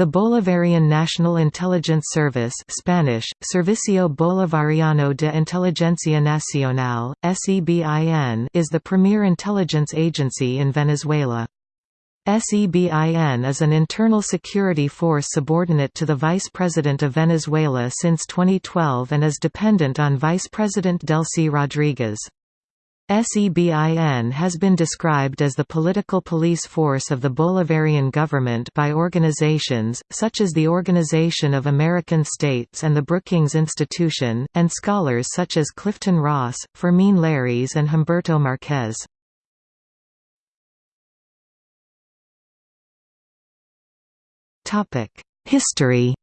The Bolivarian National Intelligence Service Spanish, Servicio Bolivariano de Inteligencia Nacional, SEBIN is the premier intelligence agency in Venezuela. SEBIN is an internal security force subordinate to the Vice President of Venezuela since 2012 and is dependent on Vice President Delcy Rodriguez. SEBIN has been described as the political police force of the Bolivarian government by organizations, such as the Organization of American States and the Brookings Institution, and scholars such as Clifton Ross, Fermín Llarís and Humberto Marquez. History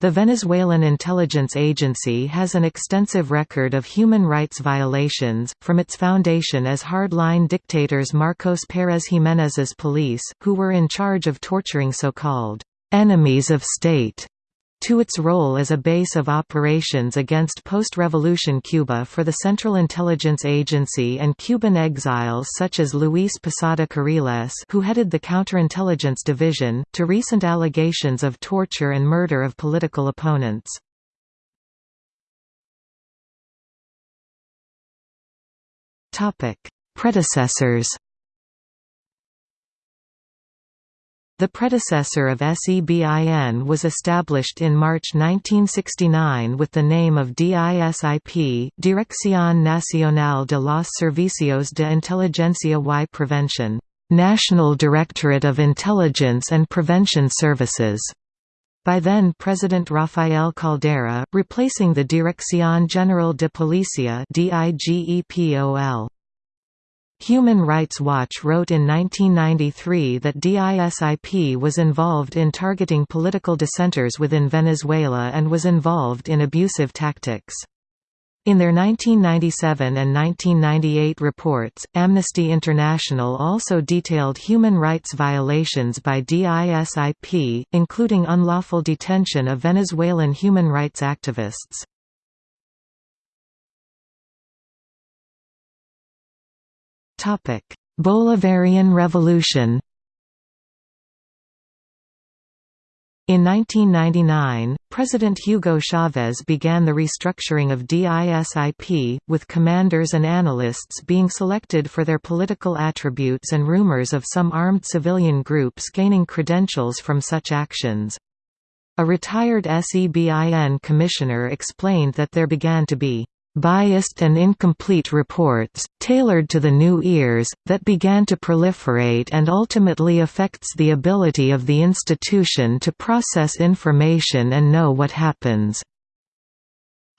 The Venezuelan intelligence agency has an extensive record of human rights violations, from its foundation as hardline dictators Marcos Pérez Jiménez's police, who were in charge of torturing so-called enemies of state, to its role as a base of operations against post-revolution Cuba for the Central Intelligence Agency and Cuban exiles such as Luis Posada Carriles who headed the Counterintelligence Division, to recent allegations of torture and murder of political opponents. Predecessors The predecessor of SEBIN was established in March 1969 with the name of DISIP Dirección Nacional de los Servicios de Inteligencia y Prevención National Directorate of Intelligence and Prevention Services by then President Rafael Caldera, replacing the Dirección General de Policía DIGEPOL. Human Rights Watch wrote in 1993 that DISIP was involved in targeting political dissenters within Venezuela and was involved in abusive tactics. In their 1997 and 1998 reports, Amnesty International also detailed human rights violations by DISIP, including unlawful detention of Venezuelan human rights activists. Bolivarian Revolution In 1999, President Hugo Chavez began the restructuring of DISIP, with commanders and analysts being selected for their political attributes and rumors of some armed civilian groups gaining credentials from such actions. A retired SEBIN commissioner explained that there began to be biased and incomplete reports, tailored to the new ears, that began to proliferate and ultimately affects the ability of the institution to process information and know what happens.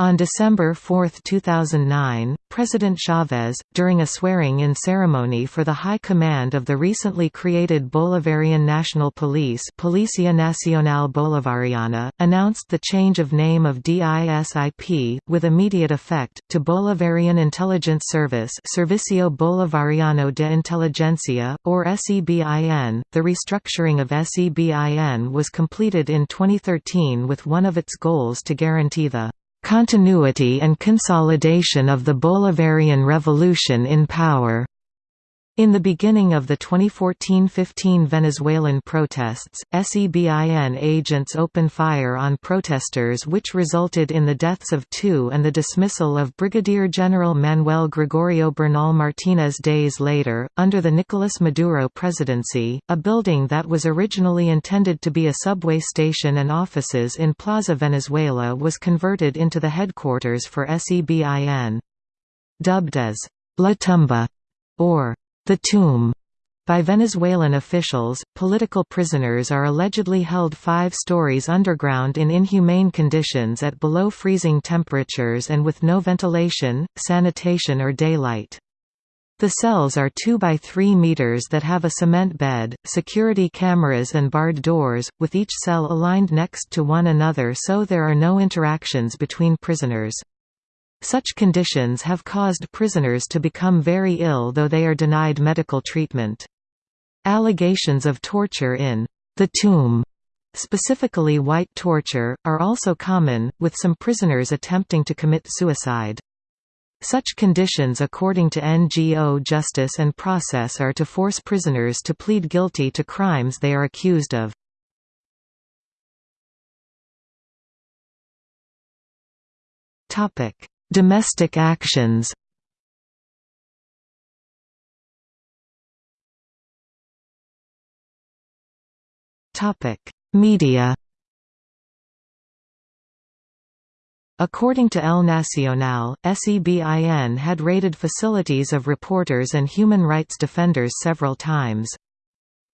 On December 4, 2009, President Chavez, during a swearing-in ceremony for the high command of the recently created Bolivarian National Police Policia Nacional Bolivariana, announced the change of name of DISIP, with immediate effect, to Bolivarian Intelligence Service Servicio Bolivariano de Inteligencia, or SEBIN. The restructuring of SEBIN was completed in 2013 with one of its goals to guarantee the continuity and consolidation of the Bolivarian Revolution in power. In the beginning of the 2014–15 Venezuelan protests, SEBIN agents opened fire on protesters which resulted in the deaths of two and the dismissal of Brigadier General Manuel Gregorio Bernal Martinez days later. Under the Nicolas Maduro presidency, a building that was originally intended to be a subway station and offices in Plaza Venezuela was converted into the headquarters for SEBIN. Dubbed as La Tumba or the tomb by Venezuelan officials, political prisoners are allegedly held five stories underground in inhumane conditions at below freezing temperatures and with no ventilation, sanitation or daylight. The cells are 2 by 3 meters that have a cement bed, security cameras and barred doors, with each cell aligned next to one another so there are no interactions between prisoners. Such conditions have caused prisoners to become very ill though they are denied medical treatment. Allegations of torture in the tomb, specifically white torture, are also common, with some prisoners attempting to commit suicide. Such conditions according to NGO Justice and Process are to force prisoners to plead guilty to crimes they are accused of. Domestic actions Media According to El Nacional, SEBIN had raided facilities of reporters and human rights defenders several times.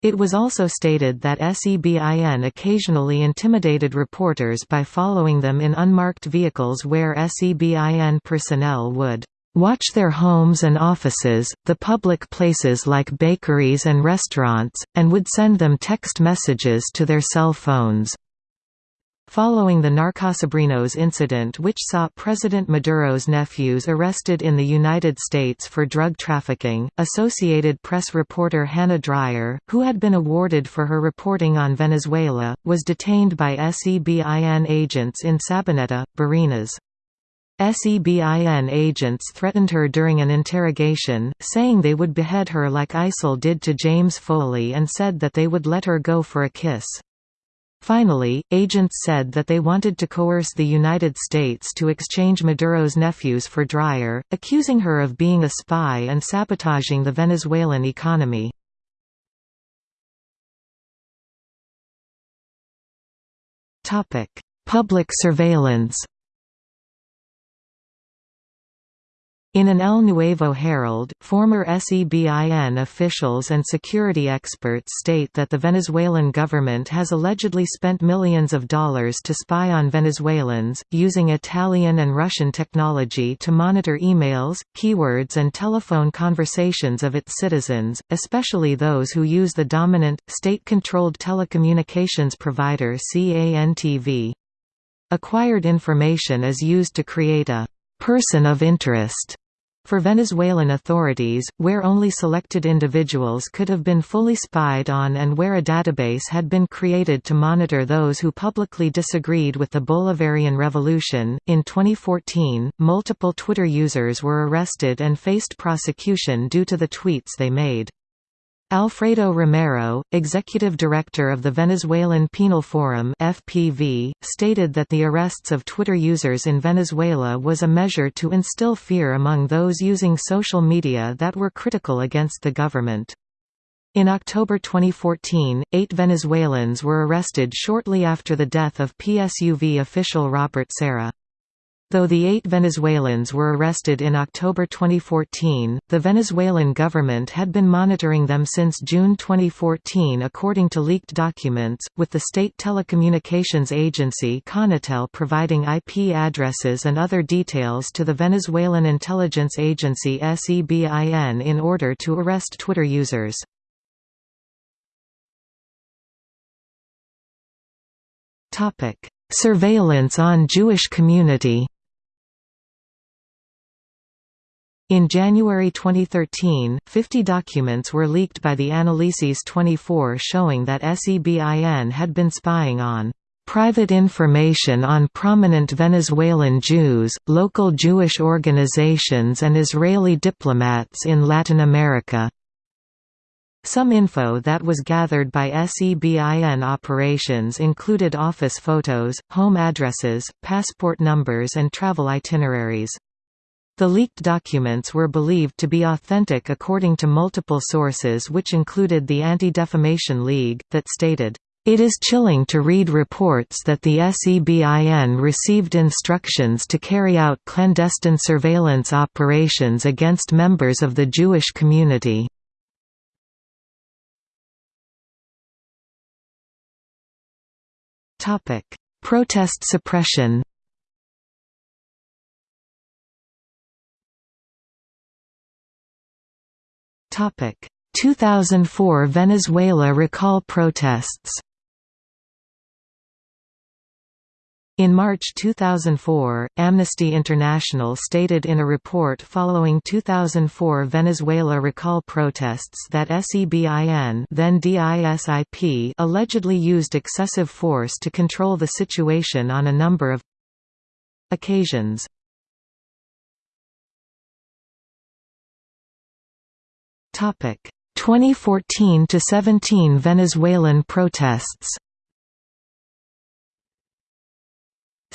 It was also stated that SEBIN occasionally intimidated reporters by following them in unmarked vehicles where SEBIN personnel would watch their homes and offices, the public places like bakeries and restaurants, and would send them text messages to their cell phones. Following the Narcosobrinos incident which saw President Maduro's nephews arrested in the United States for drug trafficking, Associated Press reporter Hannah Dreier, who had been awarded for her reporting on Venezuela, was detained by SEBIN agents in Sabaneta, Barinas. SEBIN agents threatened her during an interrogation, saying they would behead her like ISIL did to James Foley and said that they would let her go for a kiss. Finally, agents said that they wanted to coerce the United States to exchange Maduro's nephews for Dreier, accusing her of being a spy and sabotaging the Venezuelan economy. Public surveillance In an El Nuevo Herald, former SEBIN officials and security experts state that the Venezuelan government has allegedly spent millions of dollars to spy on Venezuelans, using Italian and Russian technology to monitor emails, keywords and telephone conversations of its citizens, especially those who use the dominant, state-controlled telecommunications provider CANTV. Acquired information is used to create a person of interest for Venezuelan authorities, where only selected individuals could have been fully spied on and where a database had been created to monitor those who publicly disagreed with the Bolivarian Revolution, in 2014, multiple Twitter users were arrested and faced prosecution due to the tweets they made. Alfredo Romero, executive director of the Venezuelan Penal Forum (FPV), stated that the arrests of Twitter users in Venezuela was a measure to instill fear among those using social media that were critical against the government. In October 2014, eight Venezuelans were arrested shortly after the death of PSUV official Robert Serra. Though the eight Venezuelans were arrested in October 2014, the Venezuelan government had been monitoring them since June 2014 according to leaked documents, with the state telecommunications agency Conatel providing IP addresses and other details to the Venezuelan intelligence agency SEBIN in order to arrest Twitter users. Surveillance on Jewish community In January 2013, 50 documents were leaked by the Analisis 24 showing that SEBIN had been spying on private information on prominent Venezuelan Jews, local Jewish organizations and Israeli diplomats in Latin America. Some info that was gathered by SEBIN operations included office photos, home addresses, passport numbers and travel itineraries. The leaked documents were believed to be authentic according to multiple sources which included the Anti-Defamation League, that stated, "...it is chilling to read reports that the SEBIN received instructions to carry out clandestine surveillance operations against members of the Jewish community." Protest suppression Topic: 2004 Venezuela recall protests. In March 2004, Amnesty International stated in a report following 2004 Venezuela recall protests that SEBIN then DISIP allegedly used excessive force to control the situation on a number of occasions. 2014–17 Venezuelan protests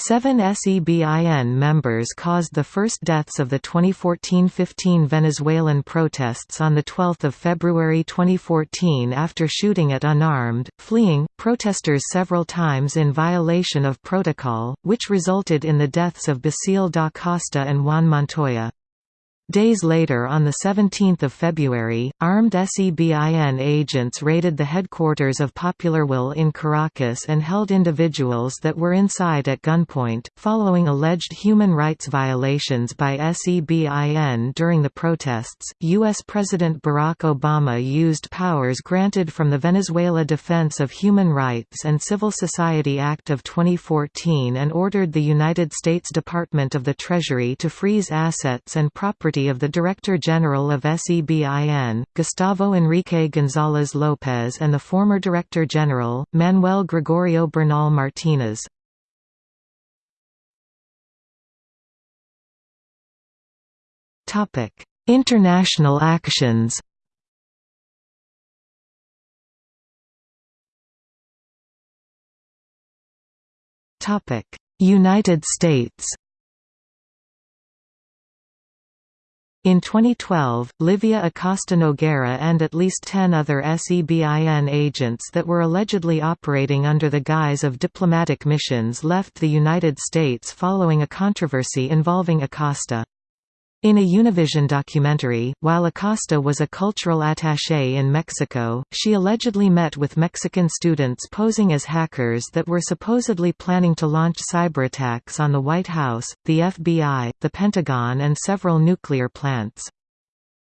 Seven SEBIN members caused the first deaths of the 2014–15 Venezuelan protests on 12 February 2014 after shooting at unarmed, fleeing, protesters several times in violation of protocol, which resulted in the deaths of Bassil da Costa and Juan Montoya. Days later on 17 February, armed SEBIN agents raided the headquarters of Popular Will in Caracas and held individuals that were inside at gunpoint, following alleged human rights violations by SEBIN during the protests. U.S. President Barack Obama used powers granted from the Venezuela Defense of Human Rights and Civil Society Act of 2014 and ordered the United States Department of the Treasury to freeze assets and property of the Director General of SEBIN, Gustavo Enrique González López and the former Director General, Manuel Gregorio Bernal Martínez. International actions United States In 2012, Livia Acosta Noguera and at least 10 other SEBIN agents that were allegedly operating under the guise of diplomatic missions left the United States following a controversy involving Acosta. In a Univision documentary, while Acosta was a cultural attaché in Mexico, she allegedly met with Mexican students posing as hackers that were supposedly planning to launch cyberattacks on the White House, the FBI, the Pentagon and several nuclear plants.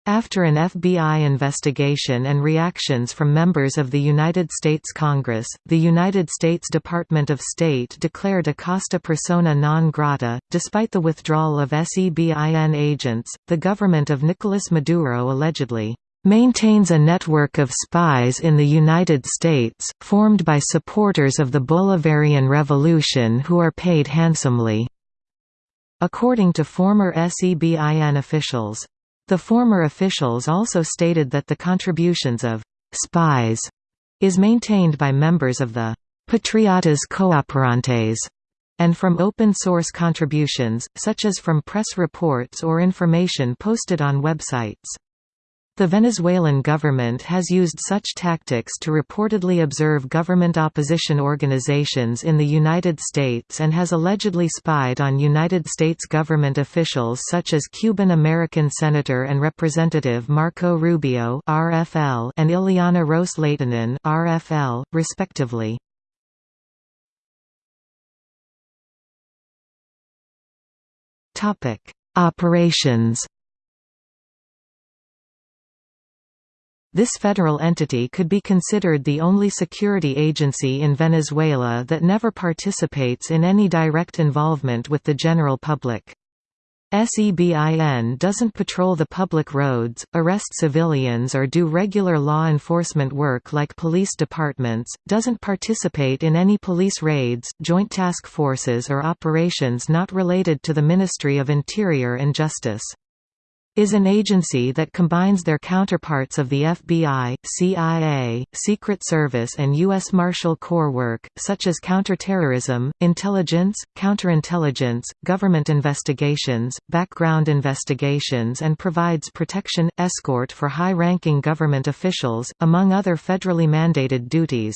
After an FBI investigation and reactions from members of the United States Congress, the United States Department of State declared Acosta persona non grata. Despite the withdrawal of SEBIN agents, the government of Nicolas Maduro allegedly maintains a network of spies in the United States, formed by supporters of the Bolivarian Revolution who are paid handsomely. According to former SEBIN officials, the former officials also stated that the contributions of «spies» is maintained by members of the «Patriotas Cooperantes» and from open-source contributions, such as from press reports or information posted on websites. The Venezuelan government has used such tactics to reportedly observe government opposition organizations in the United States and has allegedly spied on United States government officials such as Cuban-American Senator and Representative Marco Rubio (RFL) and Ileana Ros-Lehtinen (RFL), respectively. Operations This federal entity could be considered the only security agency in Venezuela that never participates in any direct involvement with the general public. SEBIN doesn't patrol the public roads, arrest civilians or do regular law enforcement work like police departments, doesn't participate in any police raids, joint task forces or operations not related to the Ministry of Interior and Justice is an agency that combines their counterparts of the FBI, CIA, Secret Service and U.S. Marshal Corps work, such as counterterrorism, intelligence, counterintelligence, government investigations, background investigations and provides protection, escort for high-ranking government officials, among other federally mandated duties.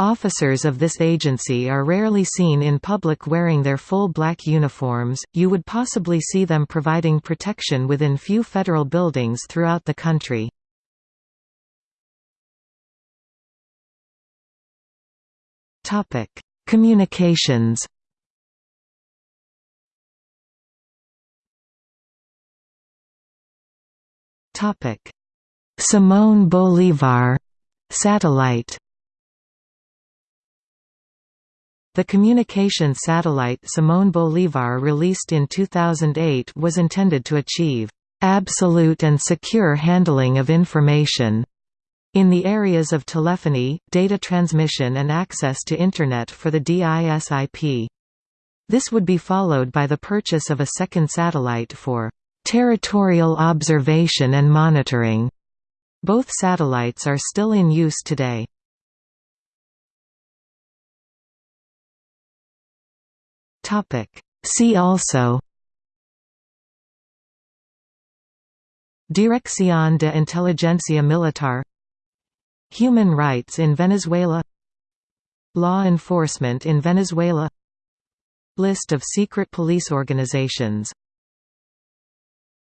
Officers of this agency are rarely seen in public wearing their full black uniforms, you would possibly see them providing protection within few federal buildings throughout the country. Communications Simón Bolívar satellite The communication satellite Simón Bolívar released in 2008 was intended to achieve absolute and secure handling of information in the areas of telephony, data transmission and access to Internet for the DISIP. This would be followed by the purchase of a second satellite for territorial observation and monitoring Both satellites are still in use today. See also Dirección de Inteligencia Militar Human rights in Venezuela Law enforcement in Venezuela List of secret police organizations